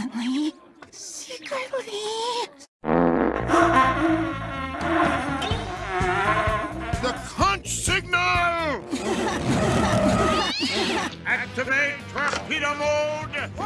Silently. Secretly. The conch signal! Activate torpedo mode!